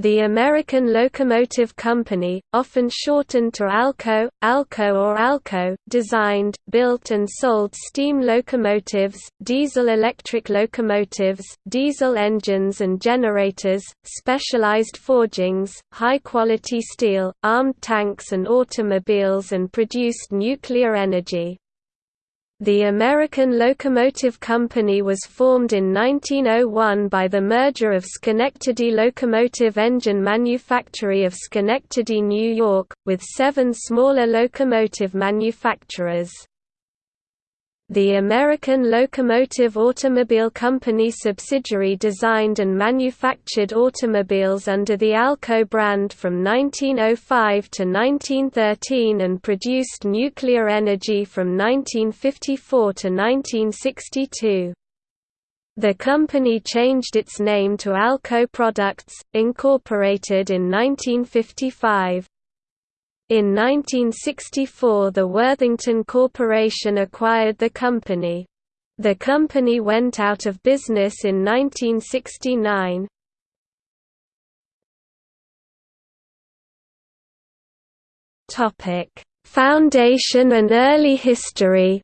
The American Locomotive Company, often shortened to ALCO, ALCO or ALCO, designed, built and sold steam locomotives, diesel-electric locomotives, diesel engines and generators, specialized forgings, high-quality steel, armed tanks and automobiles and produced nuclear energy. The American Locomotive Company was formed in 1901 by the merger of Schenectady Locomotive Engine Manufactory of Schenectady, New York, with seven smaller locomotive manufacturers. The American Locomotive Automobile Company subsidiary designed and manufactured automobiles under the ALCO brand from 1905 to 1913 and produced nuclear energy from 1954 to 1962. The company changed its name to ALCO Products, Incorporated in 1955. In 1964 the Worthington Corporation acquired the company. The company went out of business in 1969. Foundation and early history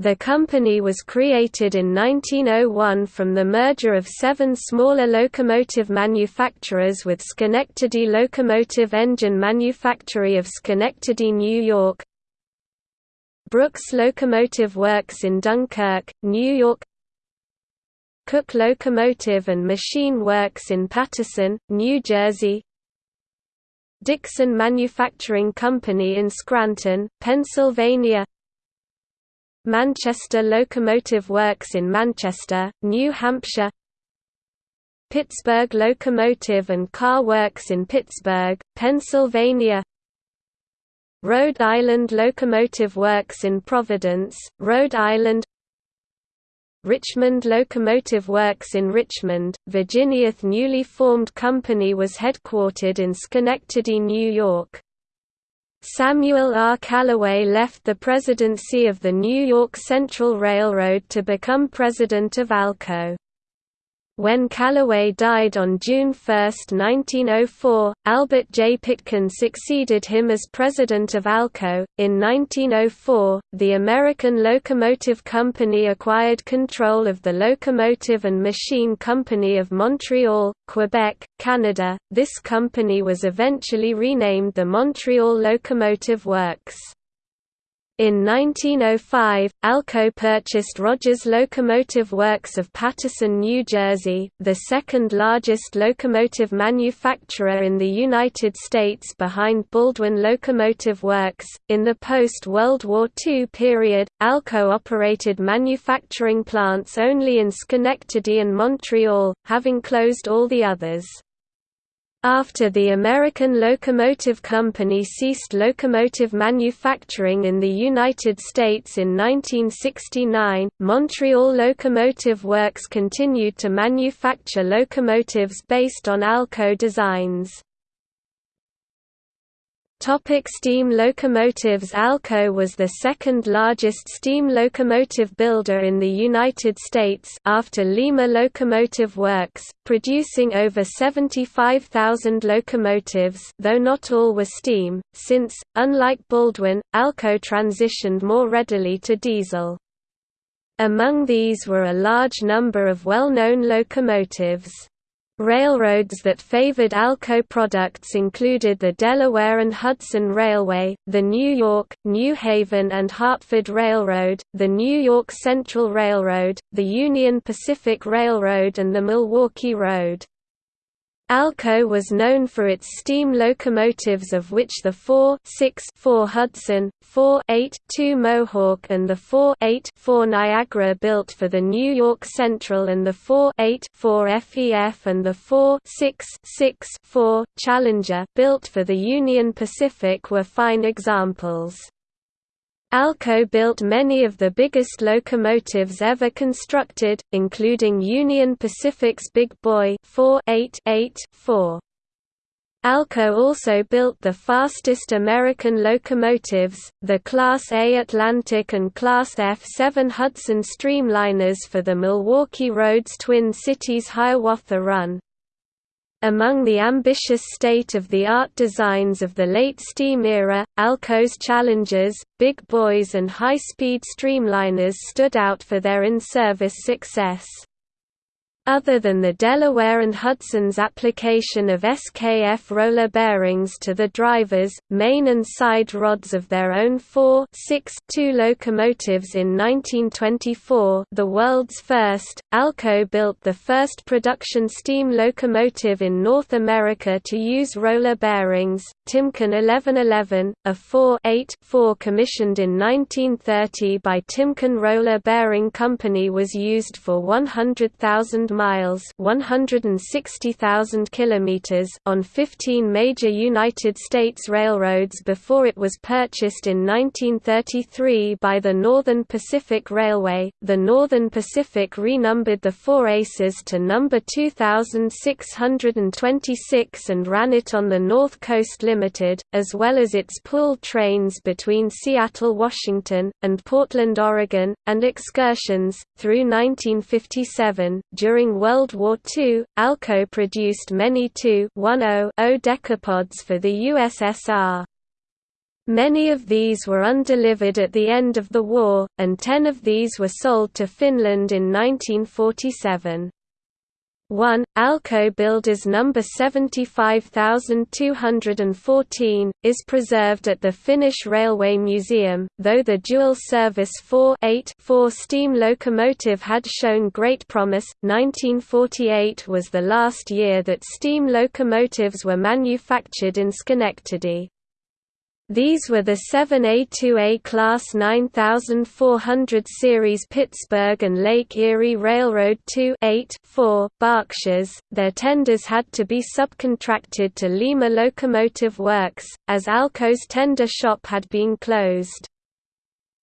The company was created in 1901 from the merger of seven smaller locomotive manufacturers with Schenectady Locomotive Engine Manufactory of Schenectady, New York, Brooks Locomotive Works in Dunkirk, New York Cooke Locomotive and Machine Works in Paterson, New Jersey Dickson Manufacturing Company in Scranton, Pennsylvania Manchester Locomotive Works in Manchester, New Hampshire Pittsburgh Locomotive and Car Works in Pittsburgh, Pennsylvania Rhode Island Locomotive Works in Providence, Rhode Island Richmond Locomotive Works in Richmond, Virginia. The newly formed company was headquartered in Schenectady, New York. Samuel R. Callaway left the presidency of the New York Central Railroad to become president of ALCO. When Callaway died on June 1, 1904, Albert J. Pitkin succeeded him as president of ALCO. In 1904, the American Locomotive Company acquired control of the Locomotive and Machine Company of Montreal, Quebec, Canada. This company was eventually renamed the Montreal Locomotive Works. In 1905, Alco purchased Rogers Locomotive Works of Paterson, New Jersey, the second largest locomotive manufacturer in the United States behind Baldwin Locomotive Works. In the post World War II period, Alco operated manufacturing plants only in Schenectady and Montreal, having closed all the others. After the American Locomotive Company ceased locomotive manufacturing in the United States in 1969, Montreal Locomotive Works continued to manufacture locomotives based on Alco designs. Topic steam locomotives Alco was the second largest steam locomotive builder in the United States after Lima Locomotive Works, producing over 75,000 locomotives though not all were steam, since, unlike Baldwin, Alco transitioned more readily to diesel. Among these were a large number of well-known locomotives. Railroads that favored Alco products included the Delaware and Hudson Railway, the New York, New Haven and Hartford Railroad, the New York Central Railroad, the Union Pacific Railroad and the Milwaukee Road. Alco was known for its steam locomotives of which the 4 6 4 Hudson, 4 8 2 Mohawk and the 4 8 4 Niagara built for the New York Central and the 4 8 4 FEF and the 4 6 6 4 Challenger built for the Union Pacific were fine examples. Alco built many of the biggest locomotives ever constructed, including Union Pacific's Big Boy 4 8 8 4. Alco also built the fastest American locomotives, the Class A Atlantic and Class F7 Hudson Streamliners for the Milwaukee Roads Twin Cities Hiawatha Run. Among the ambitious state-of-the-art designs of the late steam era, Alco's Challengers, Big Boys and high-speed streamliners stood out for their in-service success. Other than the Delaware and Hudson's application of SKF roller bearings to the drivers, main and side rods of their own 4 6 2 locomotives in 1924 the world's first, Alco built the first production steam locomotive in North America to use roller bearings, Timken 1111, a 4 8 4 commissioned in 1930 by Timken Roller Bearing Company was used for 100,000 miles 160,000 kilometers on 15 major United States railroads before it was purchased in 1933 by the Northern Pacific Railway. The Northern Pacific renumbered the Four Aces to number 2626 and ran it on the North Coast Limited, as well as its pooled trains between Seattle, Washington, and Portland, Oregon, and excursions, through 1957. During during World War II, Alco produced many 2-10 decapods for the USSR. Many of these were undelivered at the end of the war, and ten of these were sold to Finland in 1947. 1. Alco Builders No. 75214, is preserved at the Finnish Railway Museum, though the dual-service 4-8-4 steam locomotive had shown great promise. 1948 was the last year that steam locomotives were manufactured in Schenectady. These were the 7A2A Class 9400 Series Pittsburgh and Lake Erie Railroad 2 8 4 Berkshires. Their tenders had to be subcontracted to Lima Locomotive Works, as Alco's tender shop had been closed.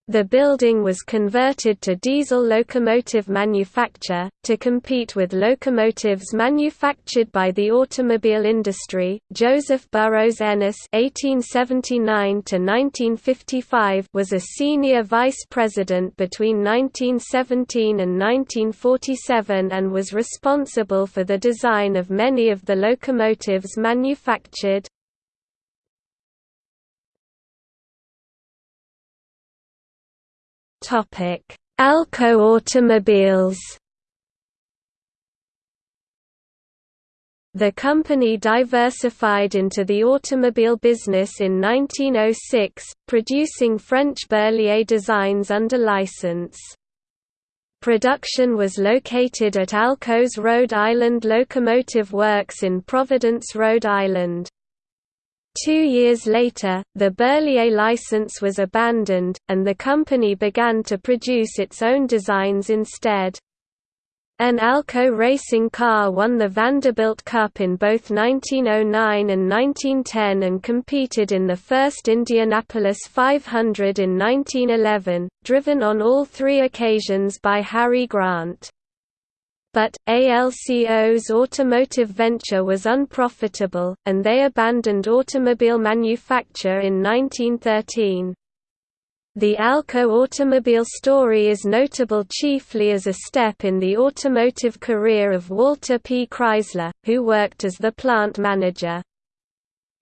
The building was converted to diesel locomotive manufacture, to compete with locomotives manufactured by the automobile industry. Joseph Burroughs Ennis (1879–1955) was a senior vice president between 1917 and 1947 and was responsible for the design of many of the locomotives manufactured. Alco automobiles The company diversified into the automobile business in 1906, producing French Berliet designs under license. Production was located at Alco's Rhode Island Locomotive Works in Providence, Rhode Island. Two years later, the Berliet license was abandoned, and the company began to produce its own designs instead. An Alco racing car won the Vanderbilt Cup in both 1909 and 1910 and competed in the first Indianapolis 500 in 1911, driven on all three occasions by Harry Grant but, ALCO's automotive venture was unprofitable, and they abandoned automobile manufacture in 1913. The Alco automobile story is notable chiefly as a step in the automotive career of Walter P. Chrysler, who worked as the plant manager.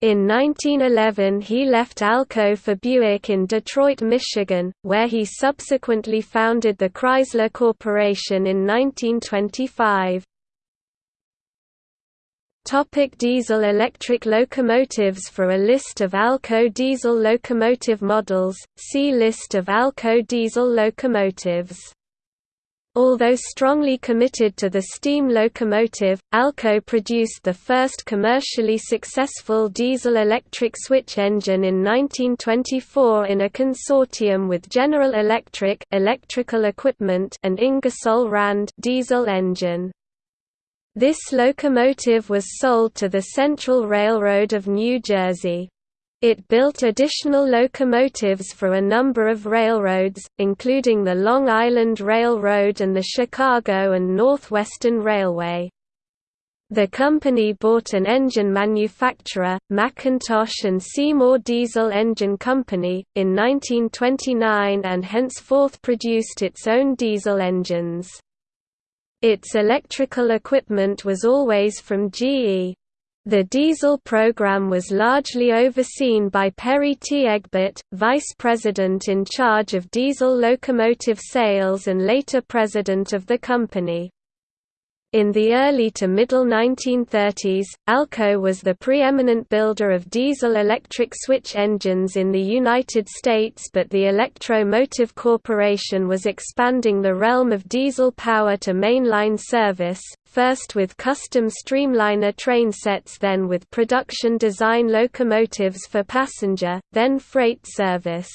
In 1911 he left Alco for Buick in Detroit, Michigan, where he subsequently founded the Chrysler Corporation in 1925. Topic Diesel-electric locomotives For a list of Alco diesel locomotive models, see List of Alco diesel locomotives Although strongly committed to the steam locomotive, Alco produced the first commercially successful diesel-electric switch engine in 1924 in a consortium with General Electric electrical equipment and Ingersoll Rand diesel engine. This locomotive was sold to the Central Railroad of New Jersey. It built additional locomotives for a number of railroads, including the Long Island Railroad and the Chicago and Northwestern Railway. The company bought an engine manufacturer, McIntosh and Seymour Diesel Engine Company, in 1929 and henceforth produced its own diesel engines. Its electrical equipment was always from GE. The diesel program was largely overseen by Perry T. Egbert, vice president in charge of diesel locomotive sales and later president of the company. In the early to middle 1930s, Alco was the preeminent builder of diesel-electric switch engines in the United States but the Electro Motive Corporation was expanding the realm of diesel power to mainline service, first with custom streamliner train sets then with production design locomotives for passenger, then freight service.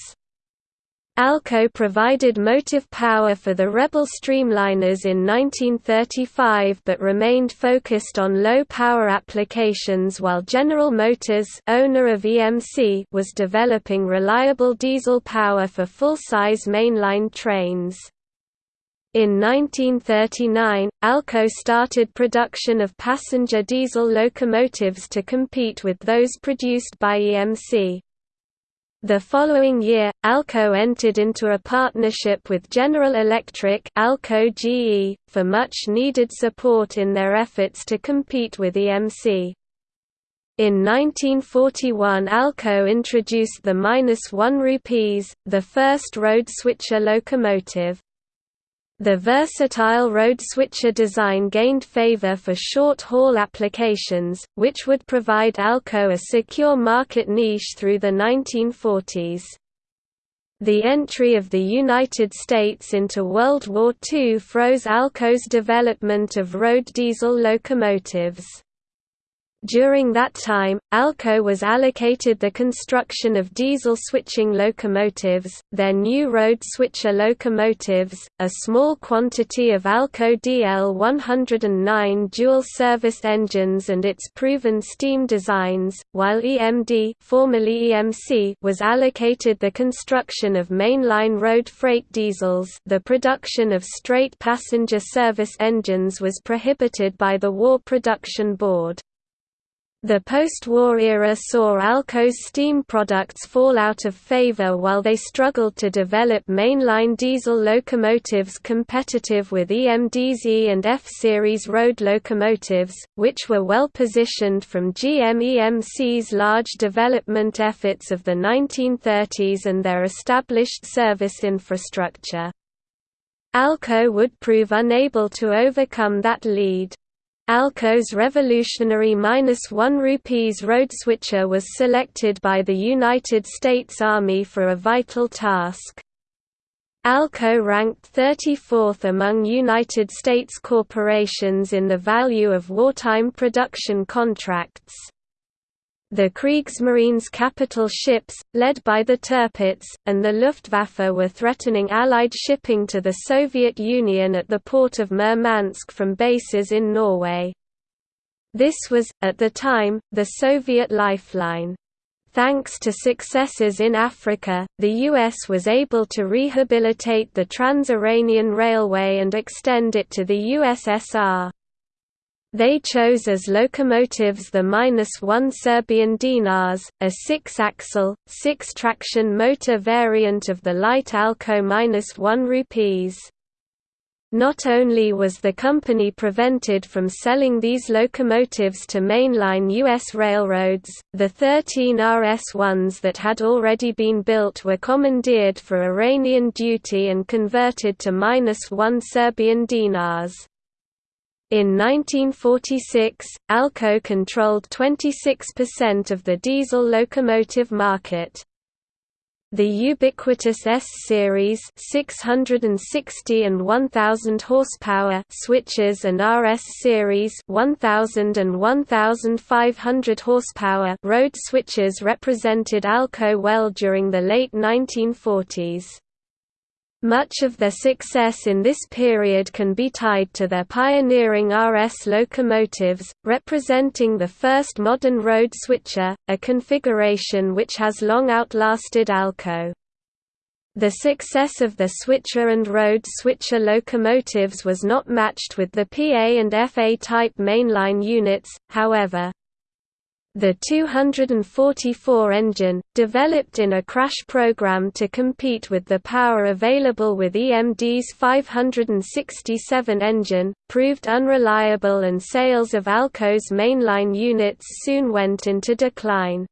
Alco provided motive power for the Rebel Streamliners in 1935 but remained focused on low-power applications while General Motors owner of EMC was developing reliable diesel power for full-size mainline trains. In 1939, Alco started production of passenger diesel locomotives to compete with those produced by EMC. The following year, Alco entered into a partnership with General Electric Alco GE, for much-needed support in their efforts to compete with EMC. In 1941 Alco introduced the minus 1 rupees, the first road switcher locomotive. The versatile road switcher design gained favor for short-haul applications, which would provide Alco a secure market niche through the 1940s. The entry of the United States into World War II froze Alco's development of road diesel locomotives. During that time, Alco was allocated the construction of diesel switching locomotives, their new road switcher locomotives, a small quantity of Alco DL109 dual-service engines and its proven steam designs, while EMD formerly EMC was allocated the construction of mainline road freight diesels the production of straight passenger service engines was prohibited by the War Production Board. The post-war era saw Alco's steam products fall out of favor while they struggled to develop mainline diesel locomotives competitive with EMD's E and F-series road locomotives, which were well positioned from GM EMC's large development efforts of the 1930s and their established service infrastructure. Alco would prove unable to overcome that lead. Alco's revolutionary minus 1 rupees road switcher was selected by the United States Army for a vital task. Alco ranked 34th among United States corporations in the value of wartime production contracts. The Kriegsmarine's capital ships, led by the Tirpitz, and the Luftwaffe were threatening Allied shipping to the Soviet Union at the port of Murmansk from bases in Norway. This was, at the time, the Soviet lifeline. Thanks to successes in Africa, the U.S. was able to rehabilitate the Trans-Iranian Railway and extend it to the USSR. They chose as locomotives the -1 Serbian dinars, a six-axle, six-traction motor variant of the light Alco -1 rupees. Not only was the company prevented from selling these locomotives to mainline U.S. railroads, the 13 RS-1s that had already been built were commandeered for Iranian duty and converted to -1 Serbian dinars. In 1946, Alco controlled 26% of the diesel locomotive market. The ubiquitous S-series 660 and 1000 horsepower switches and RS-series 1000 and 1500 horsepower road switches represented Alco well during the late 1940s. Much of their success in this period can be tied to their pioneering RS locomotives, representing the first modern road switcher, a configuration which has long outlasted Alco. The success of the switcher and road switcher locomotives was not matched with the PA and FA type mainline units, however. The 244 engine, developed in a crash program to compete with the power available with EMD's 567 engine, proved unreliable and sales of Alco's mainline units soon went into decline.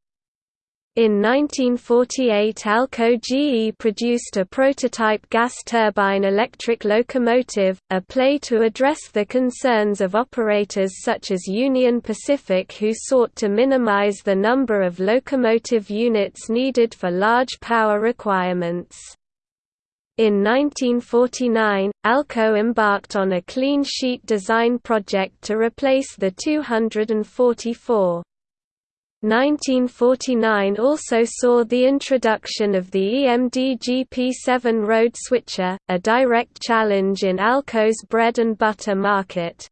In 1948 Alco GE produced a prototype gas turbine electric locomotive, a play to address the concerns of operators such as Union Pacific who sought to minimize the number of locomotive units needed for large power requirements. In 1949, Alco embarked on a clean sheet design project to replace the 244. 1949 also saw the introduction of the EMD GP7 road switcher, a direct challenge in Alco's bread and butter market.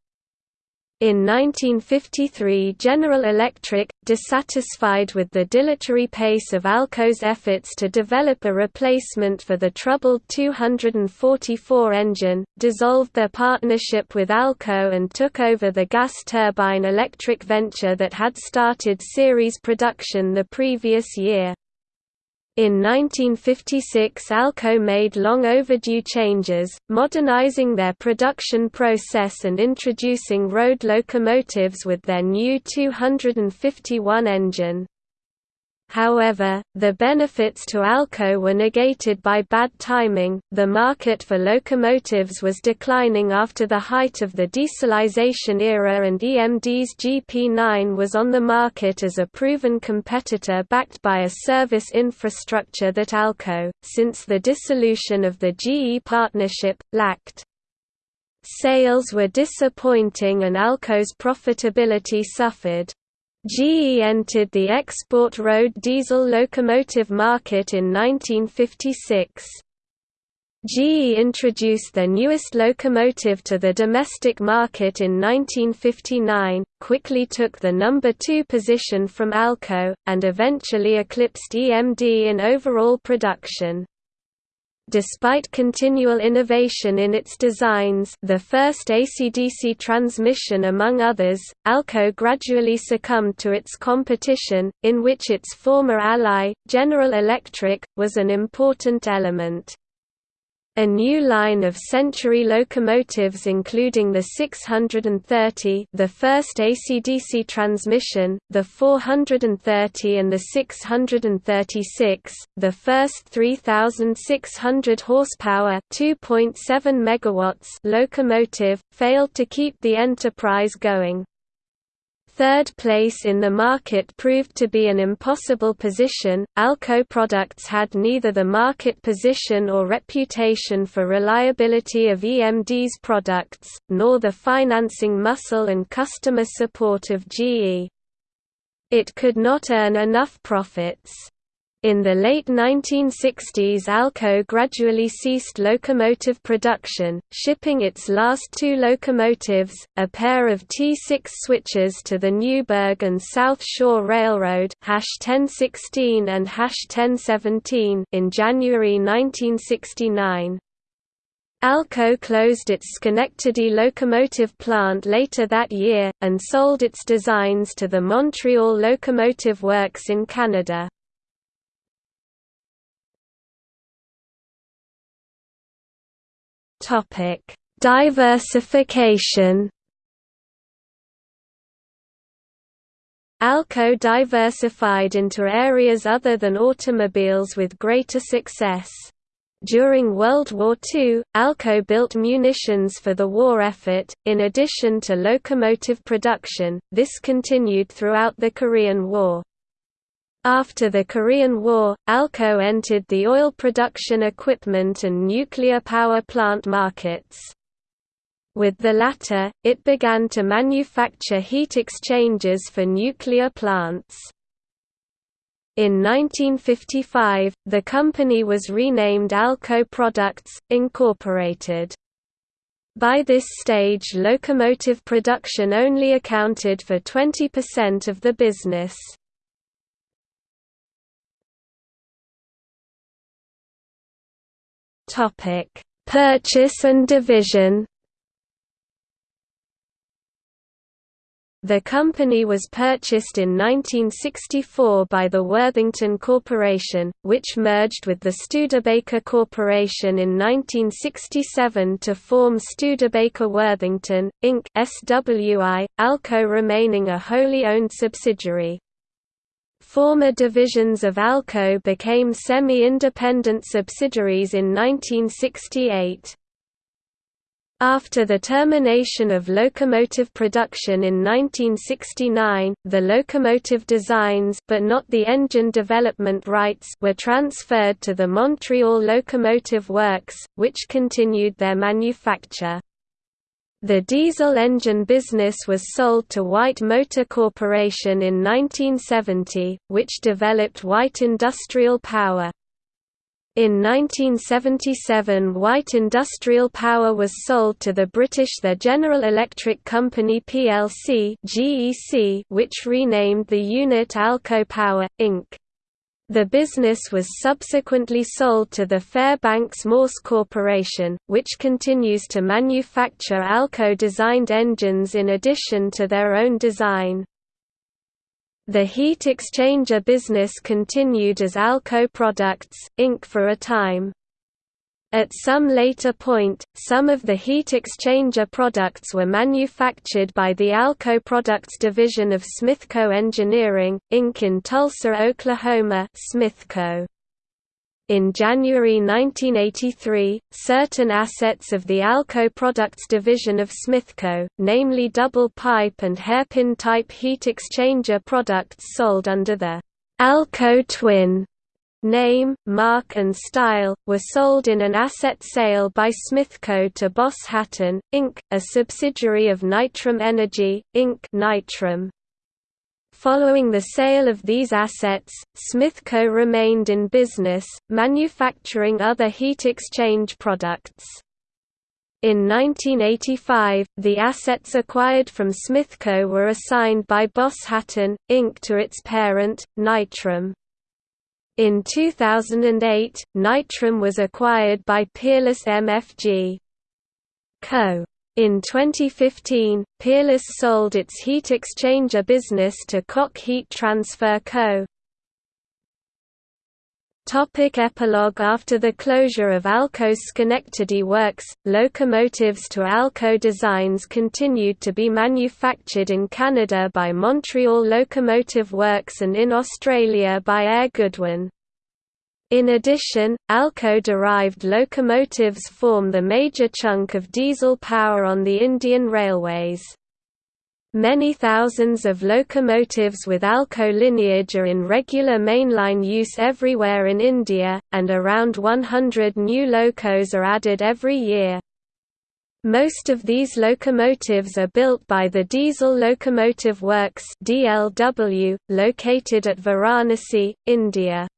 In 1953 General Electric, dissatisfied with the dilatory pace of Alco's efforts to develop a replacement for the troubled 244 engine, dissolved their partnership with Alco and took over the gas turbine electric venture that had started series production the previous year. In 1956 Alco made long overdue changes, modernizing their production process and introducing road locomotives with their new 251 engine. However, the benefits to Alco were negated by bad timing. The market for locomotives was declining after the height of the dieselization era, and EMD's GP9 was on the market as a proven competitor backed by a service infrastructure that Alco, since the dissolution of the GE partnership, lacked. Sales were disappointing and Alco's profitability suffered. GE entered the export road diesel locomotive market in 1956. GE introduced their newest locomotive to the domestic market in 1959, quickly took the number 2 position from Alco, and eventually eclipsed EMD in overall production. Despite continual innovation in its designs the first AC-DC transmission among others, Alco gradually succumbed to its competition, in which its former ally, General Electric, was an important element. A new line of Century locomotives including the 630 the first AC-DC transmission, the 430 and the 636, the first 3,600 horsepower 2.7 megawatts locomotive, failed to keep the enterprise going. Third place in the market proved to be an impossible position. Alco products had neither the market position or reputation for reliability of EMD's products, nor the financing muscle and customer support of GE. It could not earn enough profits. In the late 1960s Alco gradually ceased locomotive production, shipping its last two locomotives, a pair of T6 switches to the Newburgh and South Shore Railroad (1016 and (1017) in January 1969. Alco closed its Schenectady locomotive plant later that year, and sold its designs to the Montreal Locomotive Works in Canada. Topic: Diversification. Alco diversified into areas other than automobiles with greater success. During World War II, Alco built munitions for the war effort, in addition to locomotive production, this continued throughout the Korean War. After the Korean War, Alco entered the oil production equipment and nuclear power plant markets. With the latter, it began to manufacture heat exchangers for nuclear plants. In 1955, the company was renamed Alco Products, Incorporated. By this stage locomotive production only accounted for 20% of the business. Purchase and division The company was purchased in 1964 by the Worthington Corporation, which merged with the Studebaker Corporation in 1967 to form Studebaker Worthington, Inc. SWI, Alco remaining a wholly owned subsidiary. Former divisions of Alco became semi-independent subsidiaries in 1968. After the termination of locomotive production in 1969, the locomotive designs but not the engine development rights were transferred to the Montreal Locomotive Works, which continued their manufacture. The diesel engine business was sold to White Motor Corporation in 1970, which developed White Industrial Power. In 1977 White Industrial Power was sold to the British The General Electric Company plc which renamed the unit Alco Power, Inc. The business was subsequently sold to the Fairbanks Morse Corporation, which continues to manufacture Alco-designed engines in addition to their own design. The heat exchanger business continued as Alco Products, Inc. for a time. At some later point, some of the heat exchanger products were manufactured by the Alco Products division of Smithco Engineering, Inc. in Tulsa, Oklahoma Smithco. In January 1983, certain assets of the Alco Products division of Smithco, namely double pipe and hairpin type heat exchanger products sold under the Alco Twin name, mark and style, were sold in an asset sale by Smithco to Boss Hatton, Inc., a subsidiary of Nitram Energy, Inc. Nitram. Following the sale of these assets, Smithco remained in business, manufacturing other heat exchange products. In 1985, the assets acquired from Smithco were assigned by Boss Hatton, Inc. to its parent, Nitram. In 2008, Nitram was acquired by Peerless MFG. Co. In 2015, Peerless sold its heat exchanger business to Koch Heat Transfer Co. Topic epilogue After the closure of Alco's Schenectady works, locomotives to Alco designs continued to be manufactured in Canada by Montreal Locomotive Works and in Australia by Air Goodwin. In addition, Alco-derived locomotives form the major chunk of diesel power on the Indian railways. Many thousands of locomotives with Alco lineage are in regular mainline use everywhere in India, and around 100 new locos are added every year. Most of these locomotives are built by the Diesel Locomotive Works DLW, located at Varanasi, India.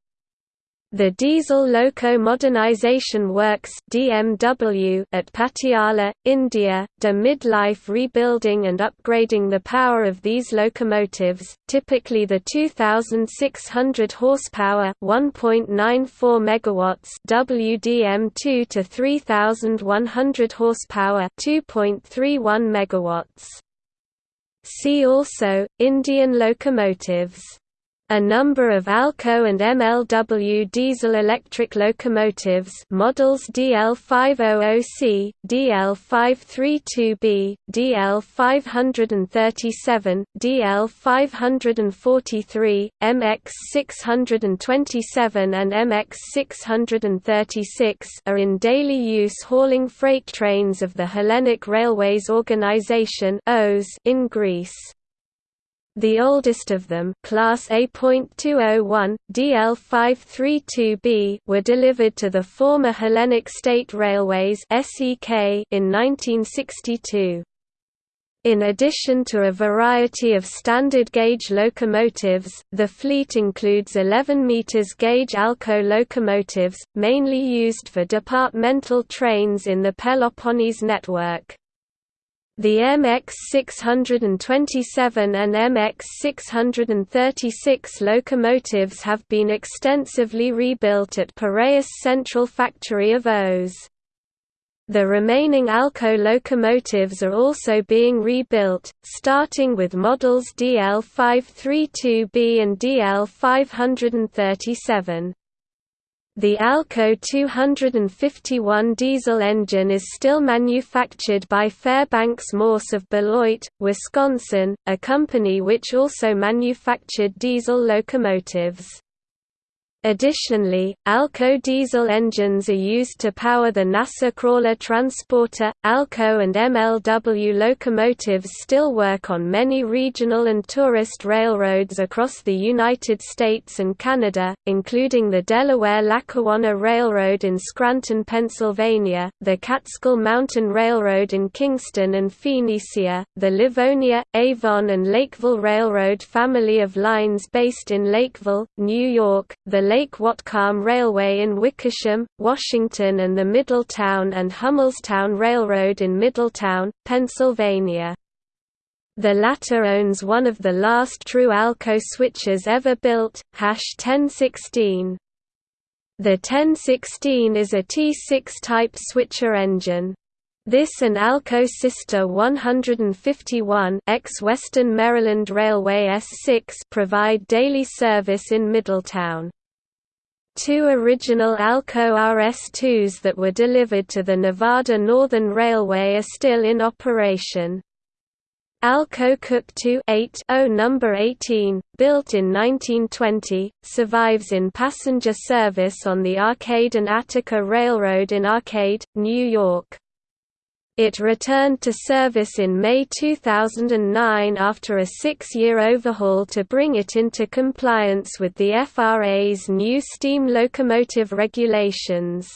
The Diesel Loco Modernization Works DMW at Patiala, India, do midlife rebuilding and upgrading the power of these locomotives, typically the 2600 horsepower 1.94 megawatts WDM2 to 3100 horsepower 2.31 megawatts. See also Indian locomotives a number of Alco and MLW diesel-electric locomotives models DL500C, DL532B, DL537, DL543, MX627 and MX636 are in daily use hauling freight trains of the Hellenic Railways Organization in Greece. The oldest of them, Class A.201, DL532B, were delivered to the former Hellenic State Railways (SEK) in 1962. In addition to a variety of standard gauge locomotives, the fleet includes 11 meters gauge Alco locomotives, mainly used for departmental trains in the Peloponnese network. The MX627 and MX636 locomotives have been extensively rebuilt at Piraeus Central Factory of Oss. The remaining Alco locomotives are also being rebuilt, starting with models DL532B and DL537. The Alco 251 diesel engine is still manufactured by Fairbanks Morse of Beloit, Wisconsin, a company which also manufactured diesel locomotives. Additionally, Alco diesel engines are used to power the NASA Crawler Transporter. Alco and MLW locomotives still work on many regional and tourist railroads across the United States and Canada, including the Delaware-Lackawanna Railroad in Scranton, Pennsylvania, the Catskill Mountain Railroad in Kingston and Phoenicia, the Livonia, Avon and Lakeville Railroad family of lines based in Lakeville, New York, the Lake Whatcom Railway in Wickersham, Washington and the Middletown and Hummelstown Railroad in Middletown, Pennsylvania. The latter owns one of the last true Alco switches ever built, Hash 1016. The 1016 is a T6 type switcher engine. This and Alco Sister 151 ex-Western Maryland Railway S6 provide daily service in Middletown. Two original Alco RS-2s that were delivered to the Nevada Northern Railway are still in operation. Alco Cooke 2 number 18, built in 1920, survives in passenger service on the Arcade and Attica Railroad in Arcade, New York. It returned to service in May 2009 after a six-year overhaul to bring it into compliance with the FRA's new steam locomotive regulations.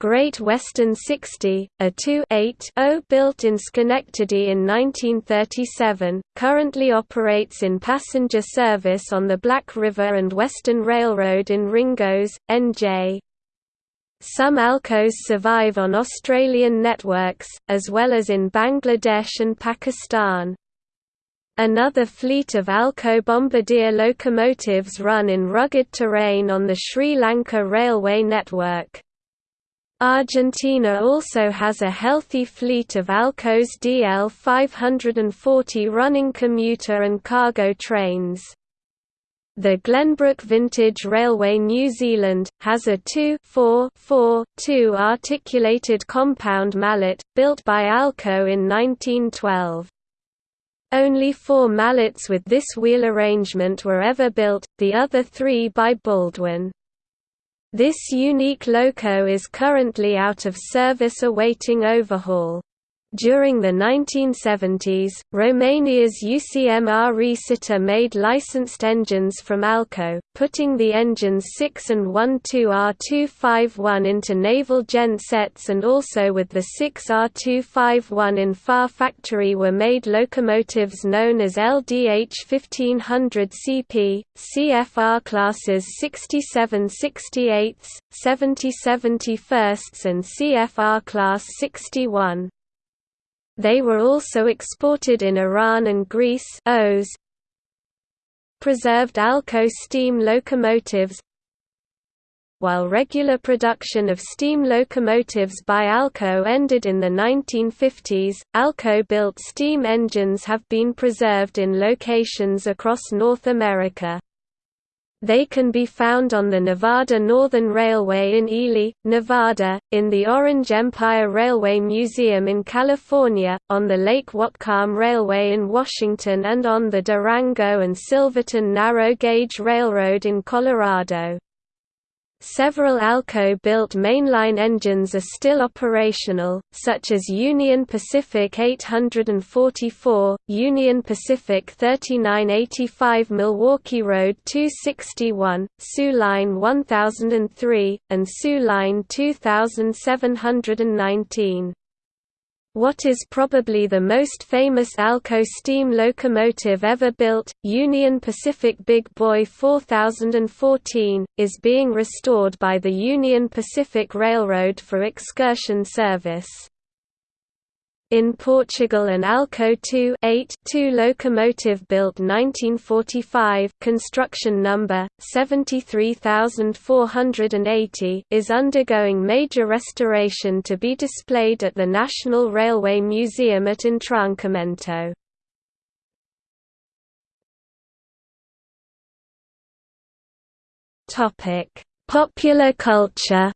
Great Western 60, a 2-8-0 built in Schenectady in 1937, currently operates in passenger service on the Black River and Western Railroad in Ringoes, NJ. Some Alcos survive on Australian networks, as well as in Bangladesh and Pakistan. Another fleet of Alco Bombardier locomotives run in rugged terrain on the Sri Lanka railway network. Argentina also has a healthy fleet of Alcos DL 540 running commuter and cargo trains. The Glenbrook Vintage Railway New Zealand, has a 2-4-4-2 articulated compound mallet, built by Alco in 1912. Only four mallets with this wheel arrangement were ever built, the other three by Baldwin. This unique loco is currently out of service awaiting overhaul. During the 1970s, Romania's UCMR Resita made licensed engines from Alco, putting the engines 6 and 12R251 into naval gen sets and also with the 6R251 in FAR factory were made locomotives known as LDH 1500 CP, CFR classes 67 68 70 71 and CFR class 61. They were also exported in Iran and Greece Oss. Preserved Alco steam locomotives While regular production of steam locomotives by Alco ended in the 1950s, Alco-built steam engines have been preserved in locations across North America. They can be found on the Nevada Northern Railway in Ely, Nevada, in the Orange Empire Railway Museum in California, on the Lake Whatcom Railway in Washington and on the Durango and Silverton Narrow Gauge Railroad in Colorado. Several Alco-built mainline engines are still operational, such as Union Pacific 844, Union Pacific 3985 Milwaukee Road 261, Soo Line 1003, and Soo Line 2719. What is probably the most famous Alco steam locomotive ever built, Union Pacific Big Boy 4014, is being restored by the Union Pacific Railroad for excursion service. In Portugal an Alco 2 8 2 locomotive built 1945 construction number 73480 is undergoing major restoration to be displayed at the National Railway Museum at Entroncamento. Topic: Popular culture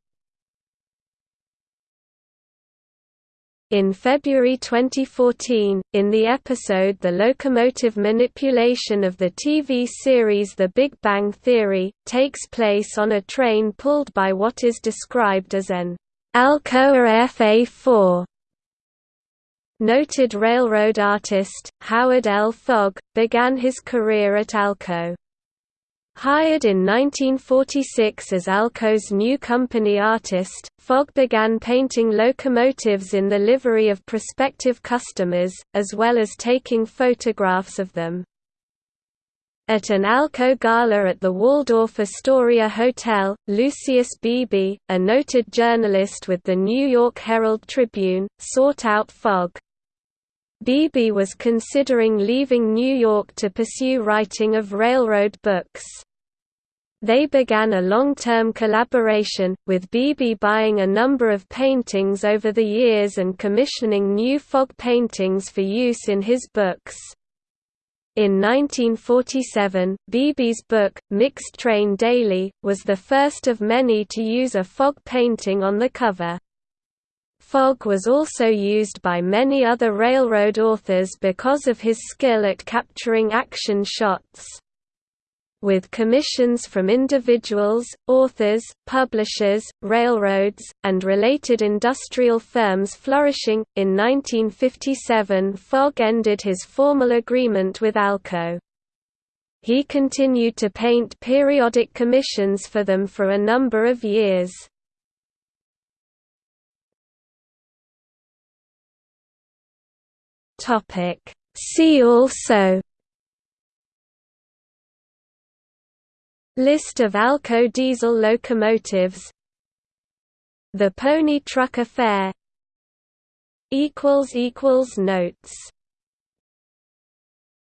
In February 2014, in the episode The Locomotive Manipulation of the TV series The Big Bang Theory, takes place on a train pulled by what is described as an Alcoa FA4. Noted railroad artist, Howard L. Fogg, began his career at Alco. Hired in 1946 as Alco's new company artist, Fogg began painting locomotives in the livery of prospective customers, as well as taking photographs of them. At an Alco gala at the Waldorf Astoria Hotel, Lucius Beebe, a noted journalist with the New York Herald Tribune, sought out Fogg. Beebe was considering leaving New York to pursue writing of railroad books. They began a long-term collaboration, with Beebe buying a number of paintings over the years and commissioning new Fogg paintings for use in his books. In 1947, Beebe's book, Mixed Train Daily, was the first of many to use a Fogg painting on the cover. Fogg was also used by many other railroad authors because of his skill at capturing action shots. With commissions from individuals, authors, publishers, railroads, and related industrial firms flourishing, in 1957 Fogg ended his formal agreement with Alco. He continued to paint periodic commissions for them for a number of years. Topic. See also List of Alco diesel locomotives The Pony Truck Affair Notes